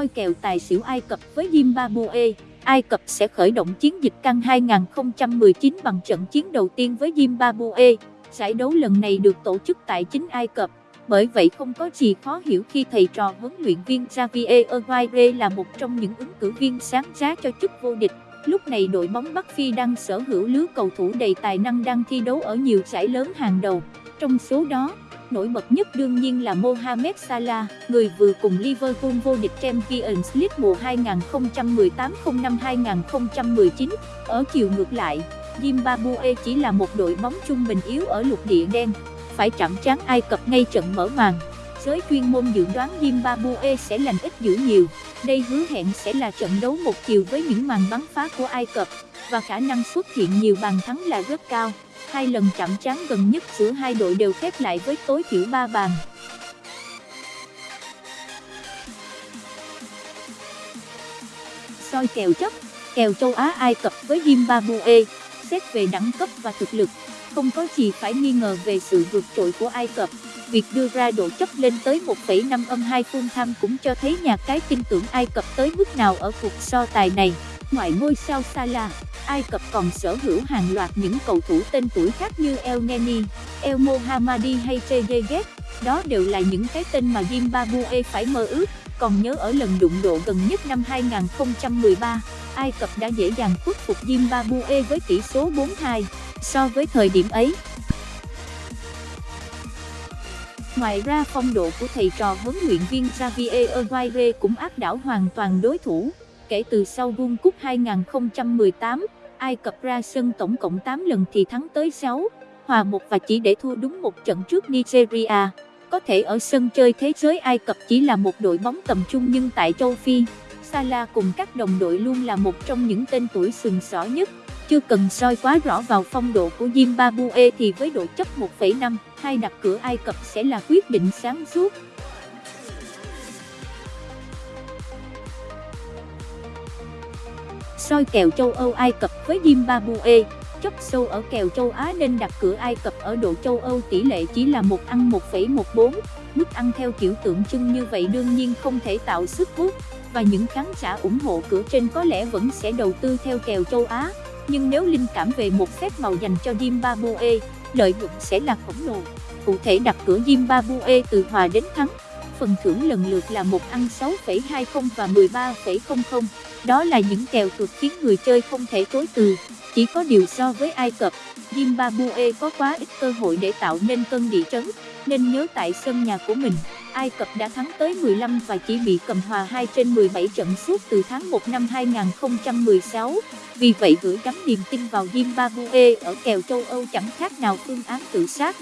soi kèo tài xỉu Ai Cập với Zimbabwe. Ai Cập sẽ khởi động chiến dịch căng 2019 bằng trận chiến đầu tiên với Zimbabwe. Giải đấu lần này được tổ chức tại chính Ai Cập, bởi vậy không có gì khó hiểu khi thầy trò huấn luyện viên Javier Aguirre là một trong những ứng cử viên sáng giá cho chức vô địch. Lúc này đội bóng Bắc Phi đang sở hữu lứa cầu thủ đầy tài năng đang thi đấu ở nhiều giải lớn hàng đầu. Trong số đó, nổi bật nhất đương nhiên là Mohamed Salah, người vừa cùng Liverpool vô địch Champions League mùa 2018-05-2019. Ở chiều ngược lại, Zimbabwe chỉ là một đội bóng trung bình yếu ở lục địa đen, phải chạm trán Ai Cập ngay trận mở màn. Giới chuyên môn dự đoán Zimbabwe sẽ lành ít dữ nhiều, đây hứa hẹn sẽ là trận đấu một chiều với những màn bắn phá của Ai Cập, và khả năng xuất hiện nhiều bàn thắng là rất cao. Hai lần chạm trán gần nhất giữa hai đội đều khép lại với tối thiểu 3 bàn. Soi kèo chấp, kèo châu Á Ai Cập với Zimbabwe, xét về đẳng cấp và thực lực, không có gì phải nghi ngờ về sự vượt trội của Ai Cập. Việc đưa ra độ chấp lên tới 1,5 âm 2 full tham cũng cho thấy nhà cái tin tưởng Ai Cập tới mức nào ở cuộc so tài này. Ngoài ngôi sao Salah, Ai Cập còn sở hữu hàng loạt những cầu thủ tên tuổi khác như El Neni, El Mohammadi hay Trezeguet. Đó đều là những cái tên mà Zimbabwe phải mơ ước. Còn nhớ ở lần đụng độ gần nhất năm 2013, Ai Cập đã dễ dàng khuất phục Zimbabwe với tỷ số 4-2 so với thời điểm ấy. Ngoài ra phong độ của thầy trò huấn luyện viên Javier Aguirre cũng áp đảo hoàn toàn đối thủ. Kể từ sau World Cup 2018, Ai Cập ra sân tổng cộng 8 lần thì thắng tới 6, hòa một và chỉ để thua đúng một trận trước Nigeria. Có thể ở sân chơi thế giới Ai Cập chỉ là một đội bóng tầm trung nhưng tại châu Phi, Salah cùng các đồng đội luôn là một trong những tên tuổi sừng sỏ nhất. Chưa cần soi quá rõ vào phong độ của Zimbabwe thì với độ chấp 1,5, hai đặt cửa Ai Cập sẽ là quyết định sáng suốt. soi kèo châu Âu Ai Cập với Zimbabwe, chấp sâu ở kèo châu Á nên đặt cửa Ai Cập ở độ châu Âu tỷ lệ chỉ là một ăn 1,14. Mức ăn theo kiểu tượng trưng như vậy đương nhiên không thể tạo sức hút, và những khán giả ủng hộ cửa trên có lẽ vẫn sẽ đầu tư theo kèo châu Á. Nhưng nếu linh cảm về một phép màu dành cho Zimbabwe, lợi nhuận sẽ là khổng lồ. Cụ thể đặt cửa Zimbabwe từ hòa đến thắng phần thưởng lần lượt là một ăn 6,20 và 13,00. Đó là những kèo tuột khiến người chơi không thể chối từ. Chỉ có điều so với Ai Cập, Zimbabwe có quá ít cơ hội để tạo nên cơn địa chấn, nên nhớ tại sân nhà của mình, Ai Cập đã thắng tới 15 và chỉ bị cầm hòa 2 trên 17 trận suốt từ tháng 1 năm 2016. Vì vậy gửi gắm niềm tin vào Zimbabwe ở kèo châu Âu chẳng khác nào phương án tự sát.